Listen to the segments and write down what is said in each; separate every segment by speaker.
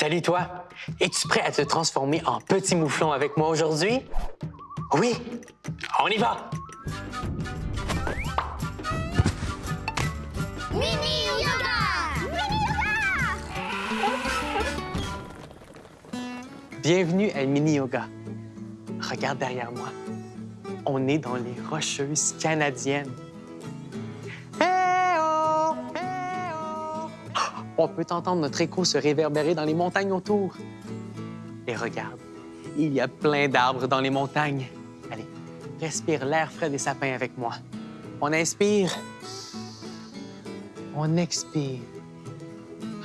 Speaker 1: Salut toi! Es-tu prêt à te transformer en petit mouflon avec moi aujourd'hui? Oui! On y va!
Speaker 2: Mini yoga! Mini yoga!
Speaker 1: Bienvenue à Mini Yoga. Regarde derrière moi. On est dans les Rocheuses canadiennes. On peut entendre notre écho se réverbérer dans les montagnes autour. Et regarde, il y a plein d'arbres dans les montagnes. Allez, respire l'air frais des sapins avec moi. On inspire. On expire.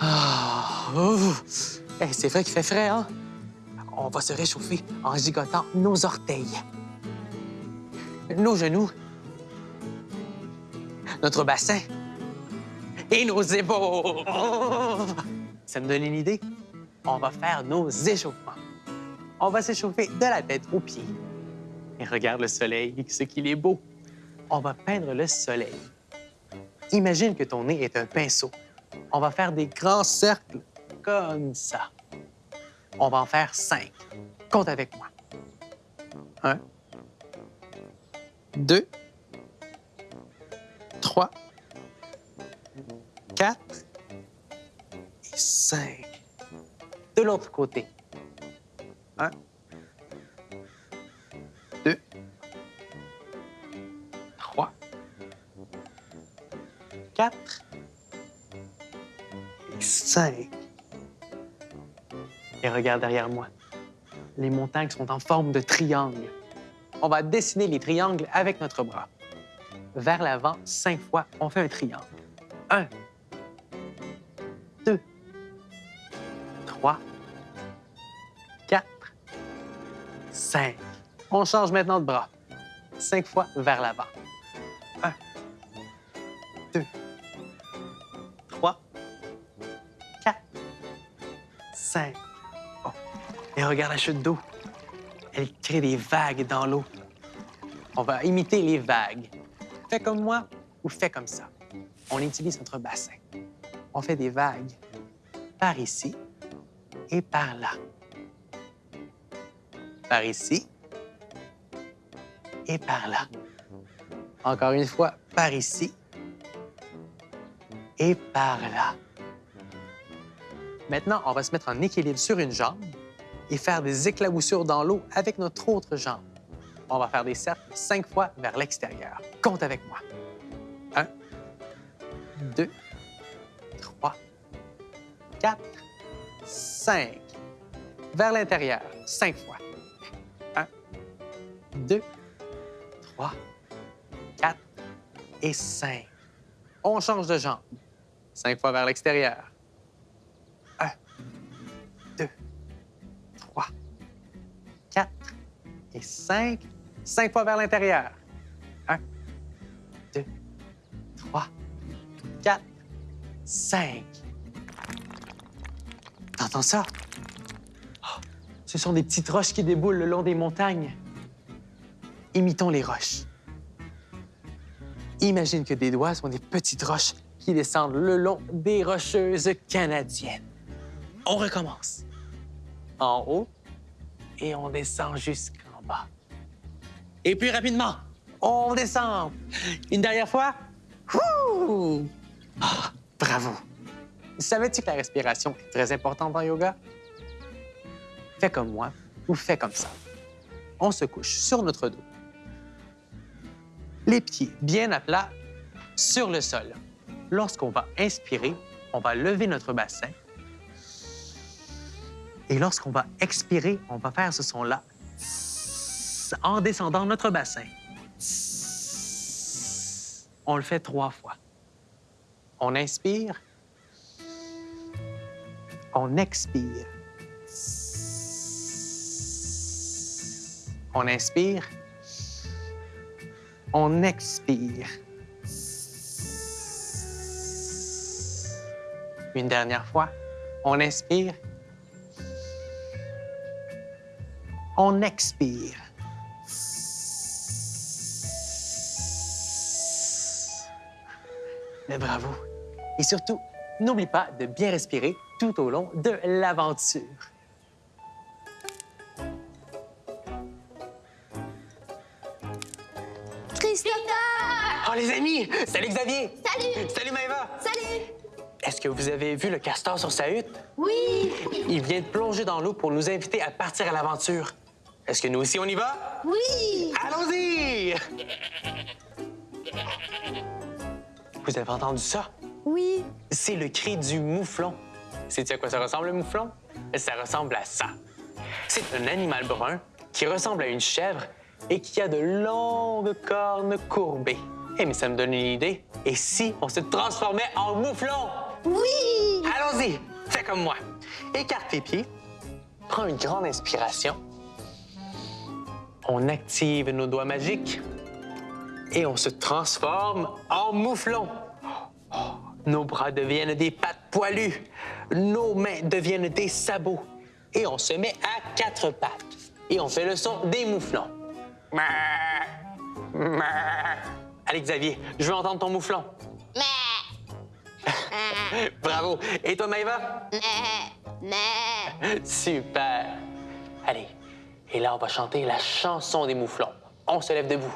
Speaker 1: Ah! Hey, c'est vrai qu'il fait frais, hein? On va se réchauffer en gigotant nos orteils, nos genoux, notre bassin et nos épaules. Ça me donne une idée? On va faire nos échauffements. On va s'échauffer de la tête aux pieds. Et regarde le soleil, ce qu'il est beau. On va peindre le soleil. Imagine que ton nez est un pinceau. On va faire des grands cercles comme ça. On va en faire cinq. Compte avec moi. Un, deux, trois, quatre et cinq. De l'autre côté. Un, deux, trois, quatre et cinq. Et regarde derrière moi. Les montagnes sont en forme de triangle. On va dessiner les triangles avec notre bras. Vers l'avant, cinq fois, on fait un triangle. Un, 3, 4, 5. On change maintenant de bras. Cinq fois vers l'avant. 1, 2, 3, 4, 5. Et regarde la chute d'eau. Elle crée des vagues dans l'eau. On va imiter les vagues. Fais comme moi ou fais comme ça. On utilise notre bassin. On fait des vagues par ici et par là. Par ici et par là. Encore une fois, par ici et par là. Maintenant, on va se mettre en équilibre sur une jambe et faire des éclaboussures dans l'eau avec notre autre jambe. On va faire des cercles cinq fois vers l'extérieur. Compte avec moi. Un, deux, trois, quatre, 5. Vers l'intérieur, 5 fois. 1, 2, 3, 4 et 5. On change de jambe. 5 fois vers l'extérieur. 1, 2, 3, 4 et 5. 5 fois vers l'intérieur. 1, 2, 3, 4, 5. Ça. Oh, ce sont des petites roches qui déboulent le long des montagnes. Imitons les roches. Imagine que des doigts sont des petites roches qui descendent le long des rocheuses canadiennes. On recommence. En haut et on descend jusqu'en bas. Et puis rapidement, on descend. Une dernière fois. Ah, bravo. Savais-tu que la respiration est très importante en yoga? Fais comme moi ou fais comme ça. On se couche sur notre dos. Les pieds bien à plat sur le sol. Lorsqu'on va inspirer, on va lever notre bassin. Et lorsqu'on va expirer, on va faire ce son-là en descendant notre bassin. On le fait trois fois. On inspire. On expire. On inspire. On expire. Une dernière fois. On inspire. On expire. Mais bravo. Et surtout, n'oublie pas de bien respirer tout au long de l'aventure.
Speaker 2: Christopher
Speaker 1: Oh les amis! Salut Xavier!
Speaker 2: Salut
Speaker 1: Salut Maëva!
Speaker 2: Salut
Speaker 1: Est-ce que vous avez vu le castor sur sa hutte?
Speaker 2: Oui
Speaker 1: Il vient de plonger dans l'eau pour nous inviter à partir à l'aventure. Est-ce que nous aussi on y va?
Speaker 2: Oui
Speaker 1: Allons-y! Vous avez entendu ça?
Speaker 2: Oui
Speaker 1: C'est le cri du mouflon. Sais-tu à quoi ça ressemble, le mouflon? Ça ressemble à ça. C'est un animal brun qui ressemble à une chèvre et qui a de longues cornes courbées. Eh, mais ça me donne une idée. Et si on se transformait en mouflon?
Speaker 2: Oui
Speaker 1: Allons-y, fais comme moi. Écarte tes pieds, prends une grande inspiration. On active nos doigts magiques et on se transforme en mouflon. Oh, nos bras deviennent des pattes poilues, nos mains deviennent des sabots et on se met à quatre pattes et on fait le son des mouflons. Allez Xavier, je veux entendre ton mouflon. Bravo. Et toi Maëva? Super. Allez. Et là, on va chanter la chanson des mouflons. On se lève debout.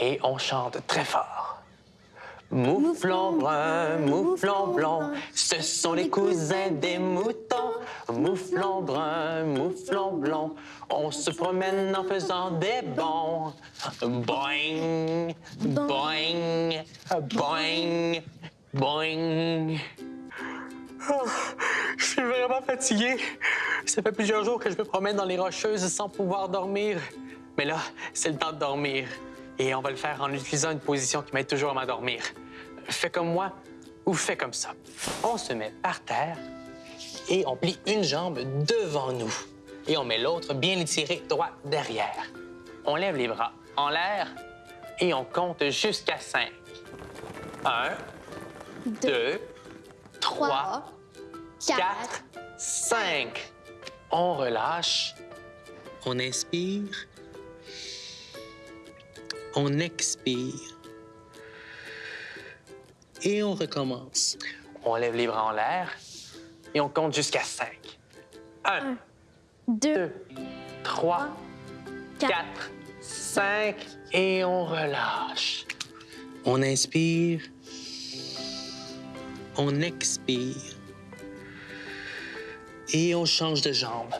Speaker 1: Et on chante très fort. Mouflon brun, mouflon blond, ce sont les cousins des moutons. Mouflon brun, mouflon blond, on se promène en faisant des bonds. Boing, boing, boing, boing. Oh, je suis vraiment fatigué. Ça fait plusieurs jours que je me promène dans les rocheuses sans pouvoir dormir. Mais là, c'est le temps de dormir. Et on va le faire en utilisant une position qui m'aide toujours à m'endormir. Fais comme moi ou fais comme ça. On se met par terre et on plie une jambe devant nous. Et on met l'autre bien étiré droit derrière. On lève les bras en l'air et on compte jusqu'à cinq. Un, deux, trois, quatre, cinq. On relâche. On inspire. On expire. Et on recommence. On lève les bras en l'air et on compte jusqu'à cinq. Un,
Speaker 2: Deux,
Speaker 1: deux, trois, quatre, cinq et on relâche. On inspire. On expire. Et on change de jambe.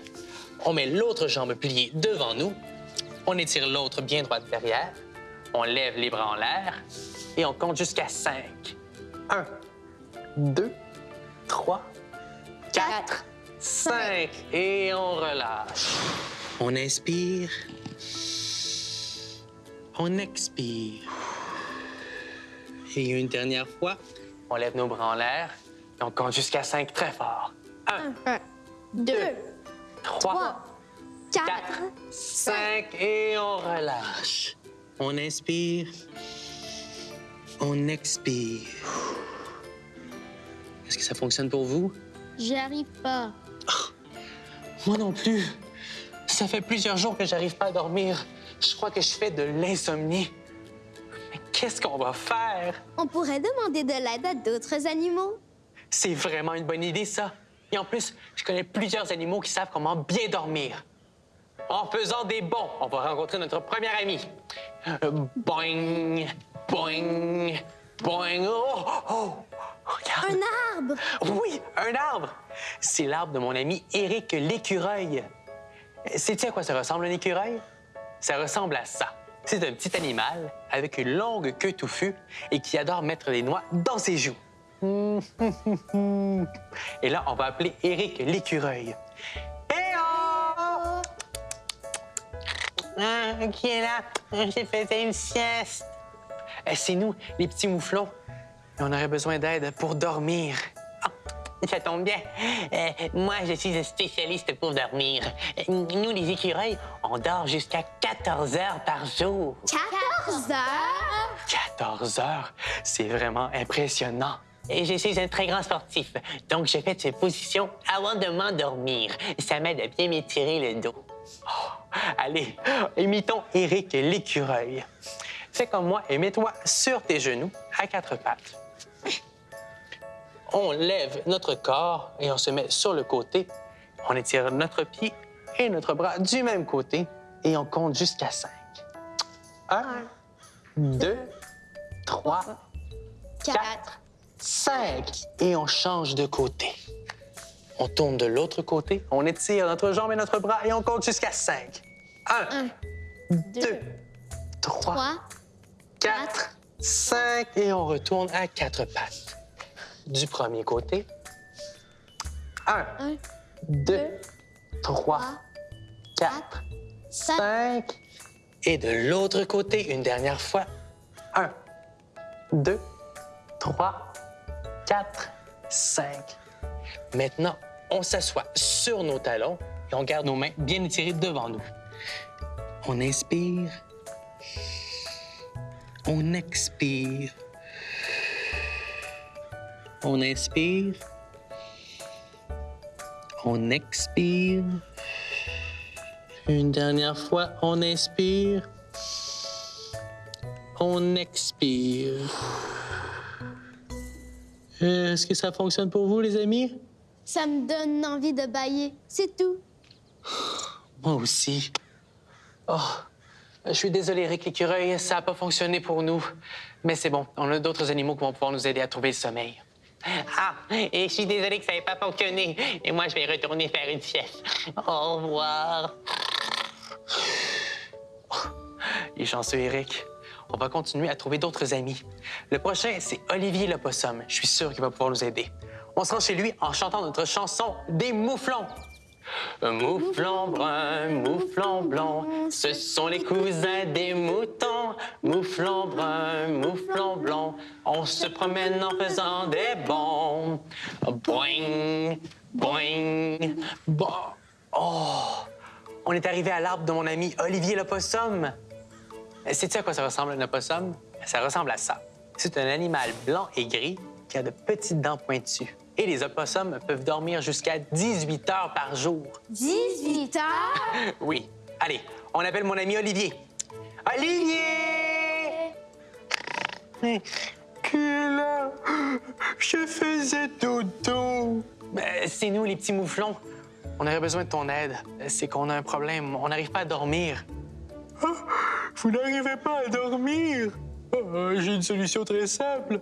Speaker 1: On met l'autre jambe pliée devant nous. On étire l'autre bien droite derrière. On lève les bras en l'air et on compte jusqu'à cinq. Un, deux, trois, quatre, cinq. Et on relâche. On inspire. On expire. Et une dernière fois, on lève nos bras en l'air et on compte jusqu'à cinq très fort. Un,
Speaker 2: un, deux,
Speaker 1: trois,
Speaker 2: trois, quatre,
Speaker 1: quatre, cinq et on relâche. On inspire. On expire. Est-ce que ça fonctionne pour vous?
Speaker 2: J'y arrive pas.
Speaker 1: Moi non plus. Ça fait plusieurs jours que j'arrive pas à dormir. Je crois que je fais de l'insomnie. Mais qu'est-ce qu'on va faire?
Speaker 2: On pourrait demander de l'aide à d'autres animaux.
Speaker 1: C'est vraiment une bonne idée, ça. Et en plus, je connais plusieurs animaux qui savent comment bien dormir. En faisant des bons, on va rencontrer notre premier ami. Boing, boing, boing. Oh, oh, regarde.
Speaker 2: Un arbre.
Speaker 1: Oui, un arbre. C'est l'arbre de mon ami Éric l'écureuil. Sais-tu à quoi ça ressemble un écureuil? Ça ressemble à ça. C'est un petit animal avec une longue queue touffue et qui adore mettre des noix dans ses joues. Et là, on va appeler Éric l'écureuil. Ah, qui est là? J'ai fait une sieste. Eh, C'est nous, les petits mouflons. Et on aurait besoin d'aide pour dormir. Ah, ça tombe bien. Euh, moi, je suis un spécialiste pour dormir. Euh, Nous, les écureuils, on dort jusqu'à 14 heures par jour.
Speaker 2: 14 heures?
Speaker 1: 14 heures? C'est vraiment impressionnant. Et je suis un très grand sportif, donc je fais cette position avant de m'endormir. Ça m'aide à bien m'étirer le dos. Oh, allez, imitons Éric l'écureuil. Fais comme moi et mets-toi sur tes genoux à quatre pattes. on lève notre corps et on se met sur le côté. On étire notre pied et notre bras du même côté et on compte jusqu'à 5. 1, 2, 3, 4, 5. Et on change de côté. On tourne de l'autre côté, on étire notre jambe et notre bras et on compte jusqu'à 5. 1, 2, 3,
Speaker 2: 3,
Speaker 1: 4, 5 et on retourne à quatre pattes. Du premier côté. 1,
Speaker 2: 1,
Speaker 1: 2, 3, 4,
Speaker 2: 5.
Speaker 1: 5. Et de l'autre côté, une dernière fois. 1, 2, 3, 4, 5. Maintenant, on s'assoit sur nos talons et on garde nos mains bien étirées devant nous. On inspire. On expire. On inspire. On expire. Une dernière fois, on inspire. On expire. Euh, Est-ce que ça fonctionne pour vous, les amis?
Speaker 2: Ça me donne envie de bailler. C'est tout.
Speaker 1: Moi aussi. Oh, je suis désolé, Rick l'écureuil, ça n'a pas fonctionné pour nous. Mais c'est bon, on a d'autres animaux qui vont pouvoir nous aider à trouver le sommeil.
Speaker 3: Ah, et je suis désolée que ça n'ait pas fonctionné. Et moi, je vais retourner faire une sieste. Au revoir.
Speaker 1: Il est chanceux, Eric. On va continuer à trouver d'autres amis. Le prochain, c'est Olivier le possum. Je suis sûr qu'il va pouvoir nous aider. On se rend chez lui en chantant notre chanson des mouflons. Mouflon brun, mouflon blanc, ce sont les cousins des moutons. Mouflon brun, mouflon blanc, on se promène en faisant des bonds. Boing, boing, bon. Oh! On est arrivé à l'arbre de mon ami Olivier le possum. Sais-tu à quoi ça ressemble un opossum? Ça ressemble à ça. C'est un animal blanc et gris qui a de petites dents pointues. Et les opossums peuvent dormir jusqu'à 18 heures par jour.
Speaker 2: 18 heures?
Speaker 1: Oui. Allez, on appelle mon ami Olivier. Olivier! Qui est là? Je faisais dodo. Ben, c'est nous, les petits mouflons. On aurait besoin de ton aide. C'est qu'on a un problème. On n'arrive pas à dormir. Vous n'arrivez pas à dormir? Ah, J'ai une solution très simple.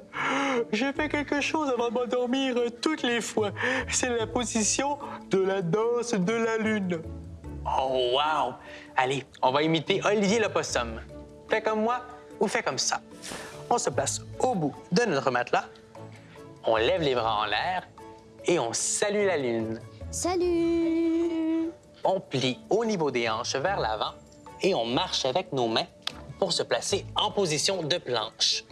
Speaker 1: J'ai fait quelque chose avant de m'endormir euh, toutes les fois. C'est la position de la danse de la lune. Oh, wow! Allez, on va imiter Olivier le possum. Fais comme moi ou fais comme ça. On se place au bout de notre matelas. On lève les bras en l'air et on salue la lune.
Speaker 2: Salut!
Speaker 1: On plie au niveau des hanches vers l'avant et on marche avec nos mains pour se placer en position de planche.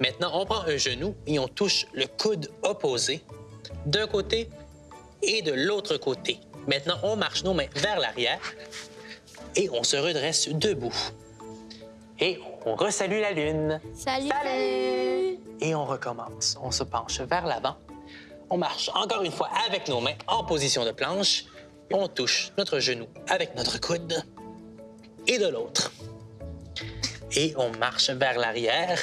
Speaker 1: Maintenant, on prend un genou et on touche le coude opposé d'un côté et de l'autre côté. Maintenant, on marche nos mains vers l'arrière et on se redresse debout. Et on resalue la lune.
Speaker 2: Salut!
Speaker 1: Salut! Et on recommence. On se penche vers l'avant. On marche encore une fois avec nos mains en position de planche. On touche notre genou avec notre coude et de l'autre. Et on marche vers l'arrière.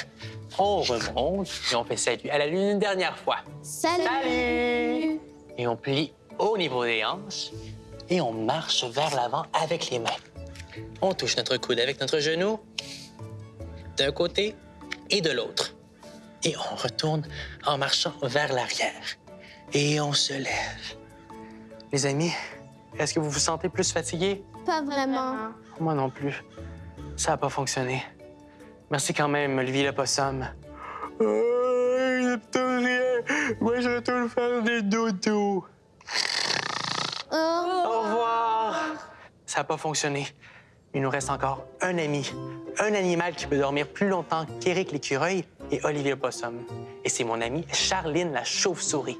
Speaker 1: On remonte et on fait salut à la lune une dernière fois.
Speaker 2: Salut!
Speaker 1: Salut! Et on plie au niveau des hanches et on marche vers l'avant avec les mains. On touche notre coude avec notre genou d'un côté et de l'autre. Et on retourne en marchant vers l'arrière. Et on se lève. Les amis, est-ce que vous vous sentez plus fatigué?
Speaker 2: Pas vraiment.
Speaker 1: Moi non plus. Ça n'a pas fonctionné. Merci quand même, Olivier le possum. rien. Moi, je retourne faire des dodos.
Speaker 2: Oh!
Speaker 1: Au revoir. Ça n'a pas fonctionné. Il nous reste encore un ami, un animal qui peut dormir plus longtemps qu'Éric l'écureuil et Olivier le possum. Et c'est mon amie Charline la chauve-souris.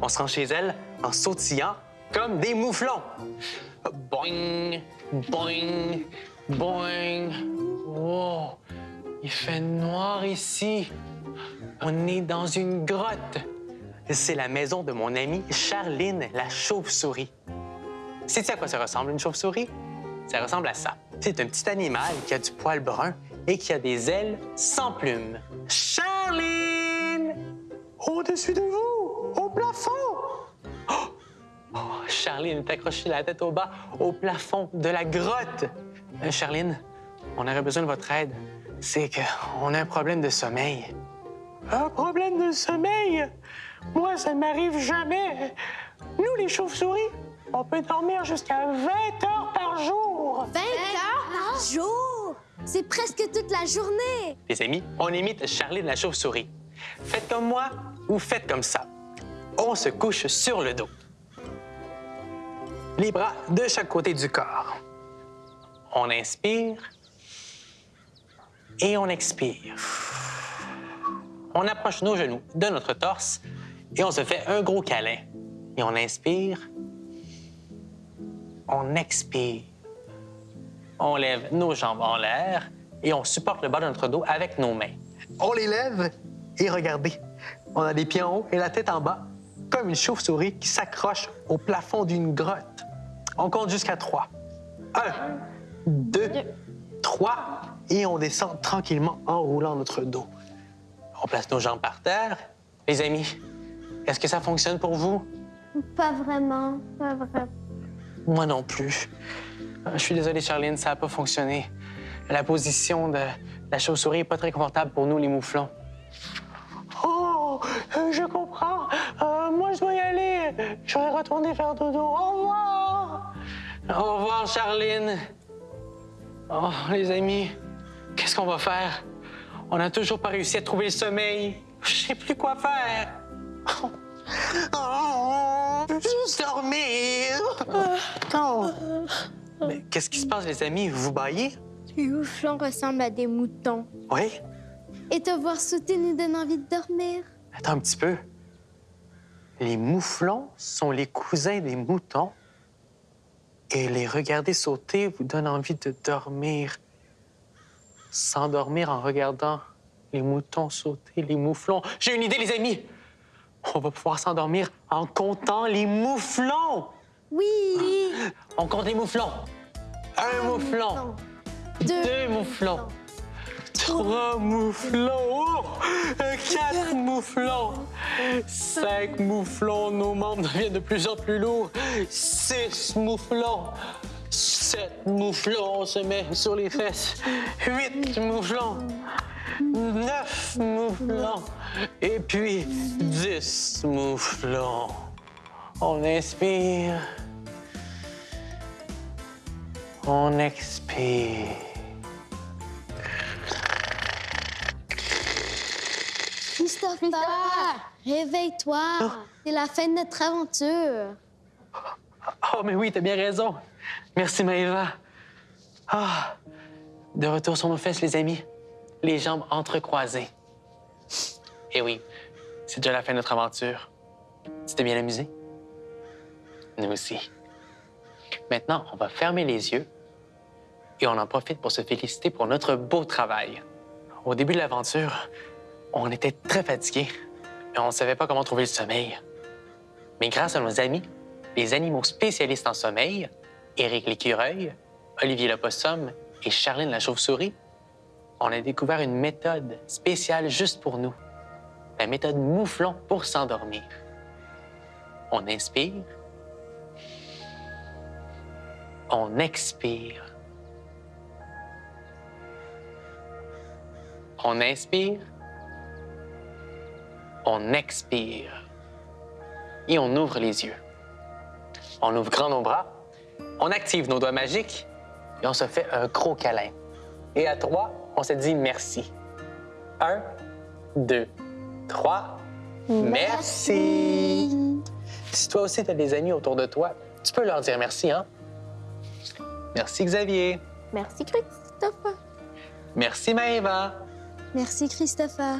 Speaker 1: On se rend chez elle en sautillant comme des mouflons. Boing, boing, boing. Wow, il fait noir ici. On est dans une grotte. C'est la maison de mon amie Charline la chauve-souris. Sais-tu à quoi ça ressemble, une chauve-souris? Ça ressemble à ça. C'est un petit animal qui a du poil brun et qui a des ailes sans plumes. Charline! Au-dessus de vous! plafond! Oh! Oh, Charline est accrochée la tête au bas au plafond de la grotte? Euh, Charline, on aurait besoin de votre aide. C'est qu'on a un problème de sommeil. Un problème de sommeil? Moi, ça ne m'arrive jamais. Nous, les chauves-souris, on peut dormir jusqu'à 20 heures par jour.
Speaker 2: 20 heures par jour! C'est presque toute la journée!
Speaker 1: Les amis, on imite Charline la chauve-souris. Faites comme moi ou faites comme ça. On se couche sur le dos. Les bras de chaque côté du corps. On inspire et on expire. On approche nos genoux de notre torse et on se fait un gros câlin. Et on inspire. On expire. On lève nos jambes en l'air et on supporte le bas de notre dos avec nos mains. On les lève et regardez, on a les pieds en haut et la tête en bas, comme une chauve-souris qui s'accroche au plafond d'une grotte. On compte jusqu'à trois. Un, deux, trois, et on descend tranquillement en roulant notre dos. On place nos jambes par terre. Les amis, est-ce que ça fonctionne pour vous?
Speaker 2: Pas vraiment, pas vraiment.
Speaker 1: Moi non plus. Euh, Je suis désolé, Charline, ça n'a pas fonctionné. La position de la chauve-souris n'est pas très confortable pour nous, les mouflons. Oh, euh, je comprends. Euh, moi, je dois y aller. Je vais retourner faire dodo. Au revoir. Au revoir, Charline. Oh, les amis, qu'est-ce qu'on va faire? On n'a toujours pas réussi à trouver le sommeil. Je sais plus quoi faire. Oh, je veux juste dormir. Oh. Mais qu'est-ce qui se passe, les amis? Vous baillez?
Speaker 2: Les mouflons ressemblent à des moutons.
Speaker 1: Oui?
Speaker 2: Et te voir sauter nous donne envie de dormir.
Speaker 1: Attends un petit peu. Les mouflons sont les cousins des moutons. Et les regarder sauter vous donne envie de dormir. S'endormir en regardant les moutons sauter, les mouflons. J'ai une idée, les amis! On va pouvoir s'endormir en comptant les mouflons!
Speaker 2: Oui!
Speaker 1: On compte les mouflons. Un mouflon.
Speaker 2: Deux.
Speaker 1: Deux mouflons. Trois mouflons. Oh! Quatre mouflons. Cinq mouflons. Nos membres deviennent de plus en plus lourds. Six mouflons. Sept mouflons. On se met sur les fesses. Huit mouflons. Neuf mouflons. Et puis dix mouflons. On inspire. On expire.
Speaker 2: Christopher! Réveille-toi! C'est la fin de notre aventure.
Speaker 1: Oh, mais oui, t'as bien raison. Merci, Maëva. Ah, de retour sur nos fesses, les amis. Les jambes entrecroisées. Et oui, c'est déjà la fin de notre aventure. Tu bien amusé? Nous aussi. Maintenant, on va fermer les yeux et on en profite pour se féliciter pour notre beau travail. Au début de l'aventure, on était très fatigués et on ne savait pas comment trouver le sommeil. Mais grâce à nos amis, les animaux spécialistes en sommeil, Éric l'écureuil, Olivier le possum et Charline la chauve-souris, on a découvert une méthode spéciale juste pour nous. La méthode mouflon pour s'endormir. On inspire. On expire. On inspire. On expire. Et on ouvre les yeux. On ouvre grand nos bras. On active nos doigts magiques et on se fait un gros câlin. Et à trois, on se dit merci. Un, deux, trois. Merci. Si toi aussi, tu as des amis autour de toi, tu peux leur dire merci, hein? Merci, Xavier.
Speaker 2: Merci, Christopher.
Speaker 1: Merci, Maëva.
Speaker 2: Merci, Christopher.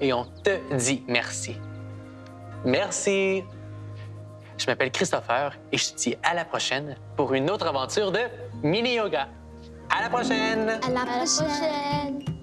Speaker 1: Et on te dit merci. Merci. Je m'appelle Christopher et je te dis à la prochaine pour une autre aventure de mini-yoga. À la prochaine!
Speaker 2: À la prochaine.